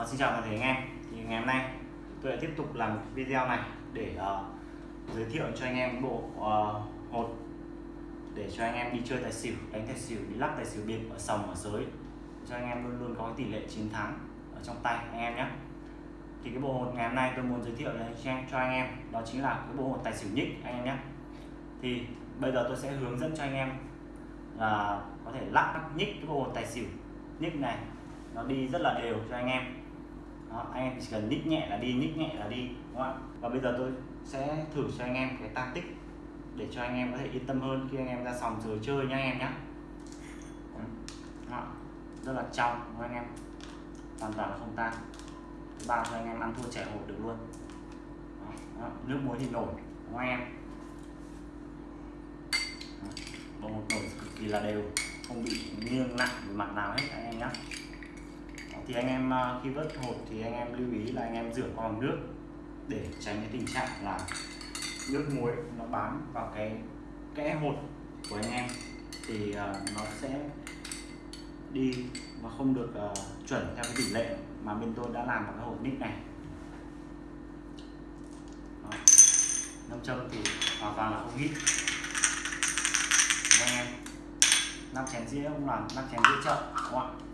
Uh, xin chào toàn thể anh em thì ngày hôm nay tôi lại tiếp tục làm video này để uh, giới thiệu cho anh em bộ uh, hột để cho anh em đi chơi tài xỉu đánh tài xỉu đi lắc tài xỉu biệt ở sòng ở giới. Cho anh em luôn luôn có tỷ lệ chiến thắng ở trong tay anh em nhé. Thì cái bộ hột ngày hôm nay tôi muốn giới thiệu cho anh em đó chính là cái bộ hột tài xỉu nhích anh em nhé. Thì bây giờ tôi sẽ hướng dẫn cho anh em là có thể lắc nhích cái bộ hột tài xỉu nhích này. Nó đi rất là đều cho anh em đó, anh em chỉ cần nhích nhẹ là đi nhích nhẹ là đi đúng không ạ? Và bây giờ tôi sẽ thử cho anh em cái tăng tích để cho anh em có thể yên tâm hơn khi anh em ra sòng rồi chơi nha anh em nhé đó, rất là trong đúng anh em? Hoàn toàn là không tan. Bao cho anh em ăn thua trẻ hột được luôn. Đó, đó, nước muối thì nổi đúng không anh em? Bộ một nổi cực kỳ là đều không bị nghiêng nặng về mặt nào hết anh em nhé thì anh em à, khi vớt hột thì anh em lưu ý là anh em rửa qua bằng nước để tránh cái tình trạng là nước muối nó bám vào cái kẽ hột của anh em. Thì à, nó sẽ đi và không được uh, chuẩn theo cái tỷ lệ mà bên tôi đã làm vào cái hột nít này. Đó. nâm châm thì hoàn toàn là không hít. Anh em nắp chén dĩa cũng làm nắp chén dĩa chợ đúng không ạ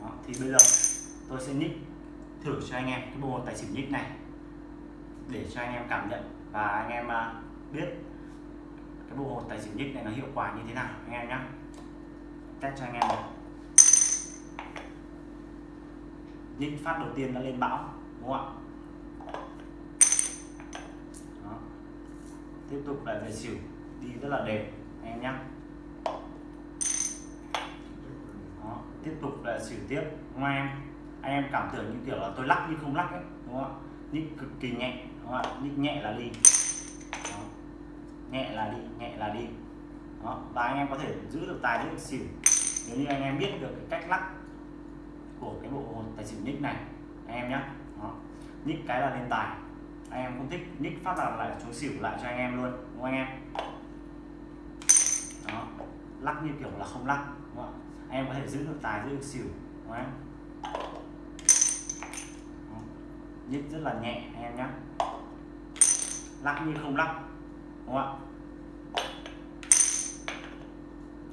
Đó, thì bây giờ tôi sẽ nhích thử cho anh em cái bộ tài xỉu nhích này để cho anh em cảm nhận và anh em à, biết cái bộ tài xỉu nhích này nó hiệu quả như thế nào, anh em nhé test cho anh em này. nhích phát đầu tiên nó lên bão, đúng không ạ? Tiếp tục lại về xỉu, đi rất là đẹp, anh em nhé tiếp tục là xỉu tiếp. Đúng không em? Anh em cảm tưởng như kiểu là tôi lắc nhưng không lắc ấy, đúng không ạ? Nhích cực kỳ nhẹ, đúng không ạ? Nhích nhẹ là đi. Đó. nhẹ là đi, nhẹ là đi. Đó. Và anh em có thể giữ được tài giữ được xỉu. Nếu như anh em biết được cái cách lắc của cái bộ tài xỉu nhích này, anh em nhé đó. nhích cái là lên tài. Anh em không thích, nhích phát là lại xuống xỉu lại cho anh em luôn, đúng không anh em? Lắc như kiểu là không lắc đúng không Anh em có thể giữ được tài giữ được xỉu đúng không? nhích rất là nhẹ anh em nhé lắc như không lắc đúng không ạ?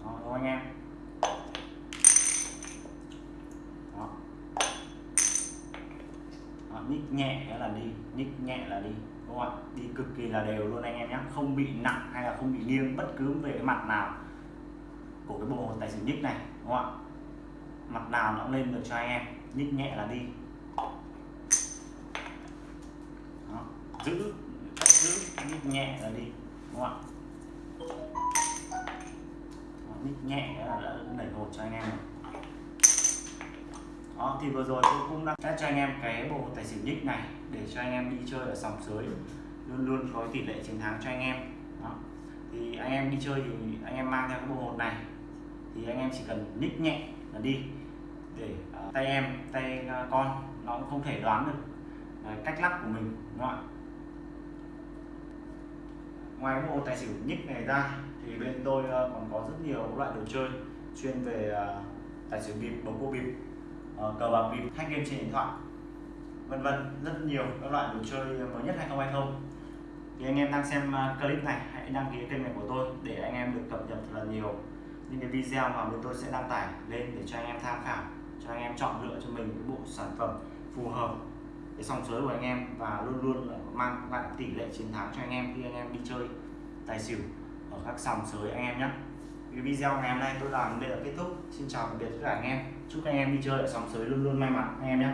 Đó, đúng không anh em? Đó. Đó, nhích nhẹ là đi nhích nhẹ là đi đúng không ạ? Đi cực kỳ là đều luôn anh em nhé không bị nặng hay là không bị nghiêng bất cứ về cái mặt nào của cái bộ tài xỉu nhích này đúng không ạ? Mặt nào nó cũng lên được cho anh em nhích nhẹ là đi. Đó. giữ cách giữ nhích nhẹ là đi đúng không ạ? Đó, nhích nhẹ là đã đẩy hột cho anh em rồi. Đó thì vừa rồi tôi cũng đã test cho anh em cái bộ tài xỉu nhích này để cho anh em đi chơi ở sòng sới luôn luôn có tỷ lệ chiến thắng cho anh em. Đó thì anh em đi chơi thì anh em mang theo cái bộ hột này thì anh em chỉ cần nhích nhẹ là đi. Để uh, tay em tay uh, con nó cũng không thể đoán được uh, cách lắc của mình đúng không ạ? Ngoài bộ tài xỉu nhích này ra thì bên tôi uh, còn có rất nhiều loại đồ chơi chuyên về uh, tài xỉu bịp bầu cua bịp uh, cờ bạc bịp hack game trên điện thoại vân vân rất nhiều các loại đồ chơi mới nhất 2020 thì anh em đang xem clip này hãy đăng ký kênh này của tôi để anh em được cập nhật thật là nhiều những cái video mà bên tôi sẽ đăng tải lên để cho anh em tham khảo, cho anh em chọn lựa cho mình cái bộ sản phẩm phù hợp cái sòng sới của anh em và luôn luôn là mang lại tỷ lệ chiến thắng cho anh em khi anh em đi chơi tài xỉu ở các sòng sới anh em nhé. Cái video ngày hôm nay tôi làm đây là kết thúc. Xin chào tạm biệt tất cả anh em. Chúc anh em đi chơi ở sòng sới luôn luôn may mắn anh em nhé.